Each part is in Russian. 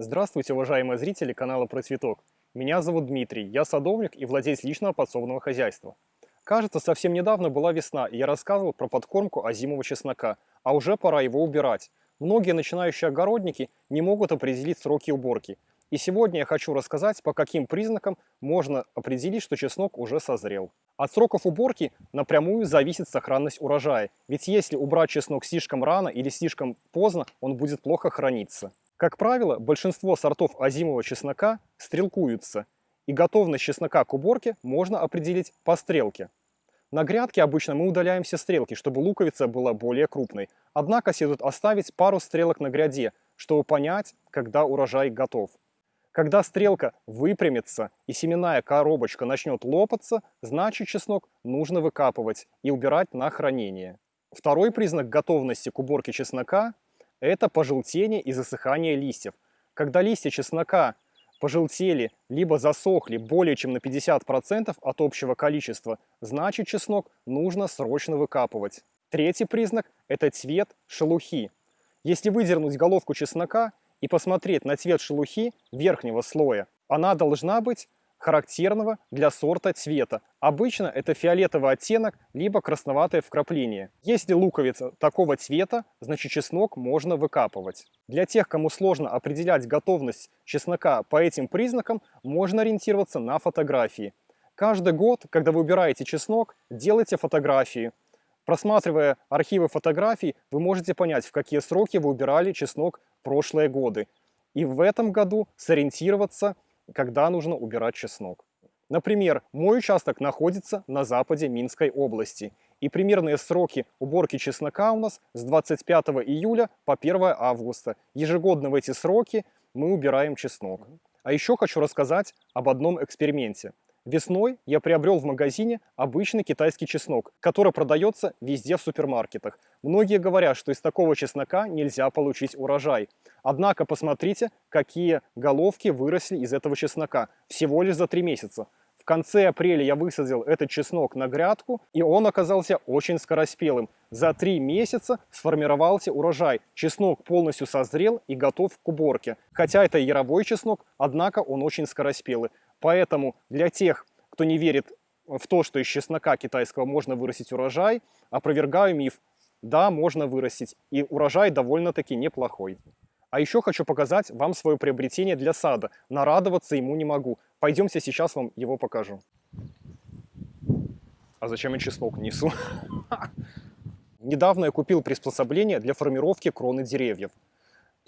Здравствуйте, уважаемые зрители канала Про Цветок. Меня зовут Дмитрий, я садовник и владелец личного подсобного хозяйства. Кажется, совсем недавно была весна, и я рассказывал про подкормку озимого чеснока, а уже пора его убирать. Многие начинающие огородники не могут определить сроки уборки. И сегодня я хочу рассказать, по каким признакам можно определить, что чеснок уже созрел. От сроков уборки напрямую зависит сохранность урожая, ведь если убрать чеснок слишком рано или слишком поздно, он будет плохо храниться. Как правило, большинство сортов озимого чеснока стрелкуются, и готовность чеснока к уборке можно определить по стрелке. На грядке обычно мы удаляем все стрелки, чтобы луковица была более крупной. Однако следует оставить пару стрелок на гряде, чтобы понять, когда урожай готов. Когда стрелка выпрямится и семенная коробочка начнет лопаться, значит чеснок нужно выкапывать и убирать на хранение. Второй признак готовности к уборке чеснока это пожелтение и засыхание листьев. Когда листья чеснока пожелтели, либо засохли более чем на 50% от общего количества, значит чеснок нужно срочно выкапывать. Третий признак – это цвет шелухи. Если выдернуть головку чеснока и посмотреть на цвет шелухи верхнего слоя, она должна быть характерного для сорта цвета. Обычно это фиолетовый оттенок, либо красноватое вкрапление. Если луковица такого цвета, значит чеснок можно выкапывать. Для тех, кому сложно определять готовность чеснока по этим признакам, можно ориентироваться на фотографии. Каждый год, когда вы убираете чеснок, делайте фотографии. Просматривая архивы фотографий, вы можете понять, в какие сроки вы убирали чеснок прошлые годы. И в этом году сориентироваться – когда нужно убирать чеснок. Например, мой участок находится на западе Минской области, и примерные сроки уборки чеснока у нас с 25 июля по 1 августа. Ежегодно в эти сроки мы убираем чеснок. А еще хочу рассказать об одном эксперименте. Весной я приобрел в магазине обычный китайский чеснок, который продается везде в супермаркетах. Многие говорят, что из такого чеснока нельзя получить урожай. Однако посмотрите, какие головки выросли из этого чеснока всего лишь за три месяца. В конце апреля я высадил этот чеснок на грядку, и он оказался очень скороспелым. За три месяца сформировался урожай. Чеснок полностью созрел и готов к уборке. Хотя это яровой чеснок, однако он очень скороспелый. Поэтому для тех, кто не верит в то, что из чеснока китайского можно вырастить урожай, опровергаю миф. Да, можно вырастить, и урожай довольно-таки неплохой. А еще хочу показать вам свое приобретение для сада. Нарадоваться ему не могу. Пойдемте сейчас вам его покажу. А зачем я чеснок несу? Недавно я купил приспособление для формировки кроны деревьев.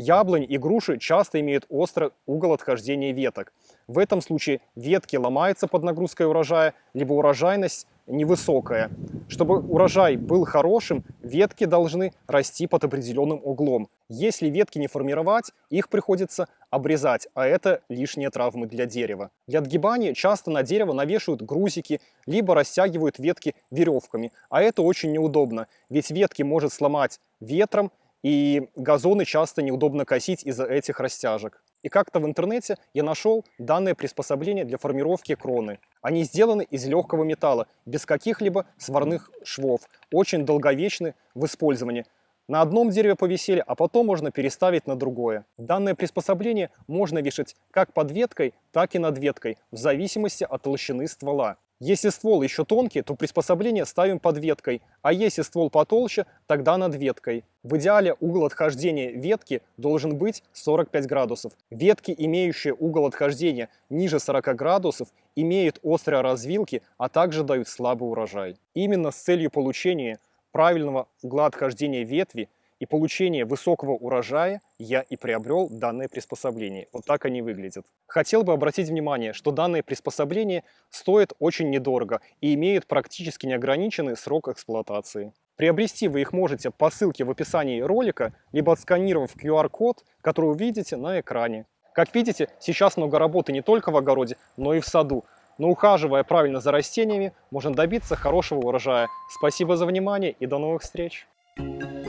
Яблонь и груши часто имеют острый угол отхождения веток. В этом случае ветки ломаются под нагрузкой урожая, либо урожайность невысокая. Чтобы урожай был хорошим, ветки должны расти под определенным углом. Если ветки не формировать, их приходится обрезать, а это лишние травмы для дерева. Для отгибания часто на дерево навешивают грузики, либо растягивают ветки веревками, а это очень неудобно, ведь ветки может сломать ветром, и газоны часто неудобно косить из-за этих растяжек. И как-то в интернете я нашел данное приспособление для формировки кроны. Они сделаны из легкого металла, без каких-либо сварных швов, очень долговечны в использовании. На одном дереве повисели, а потом можно переставить на другое. Данное приспособление можно вешать как под веткой, так и над веткой, в зависимости от толщины ствола. Если ствол еще тонкий, то приспособление ставим под веткой, а если ствол потолще, тогда над веткой. В идеале угол отхождения ветки должен быть 45 градусов. Ветки, имеющие угол отхождения ниже 40 градусов, имеют острые развилки, а также дают слабый урожай. Именно с целью получения правильного угла отхождения ветви и получения высокого урожая я и приобрел данное приспособление. Вот так они выглядят. Хотел бы обратить внимание, что данные приспособления стоят очень недорого и имеют практически неограниченный срок эксплуатации. Приобрести вы их можете по ссылке в описании ролика, либо отсканировав QR-код, который вы видите на экране. Как видите, сейчас много работы не только в огороде, но и в саду. Но ухаживая правильно за растениями, можно добиться хорошего урожая. Спасибо за внимание и до новых встреч! Thank you.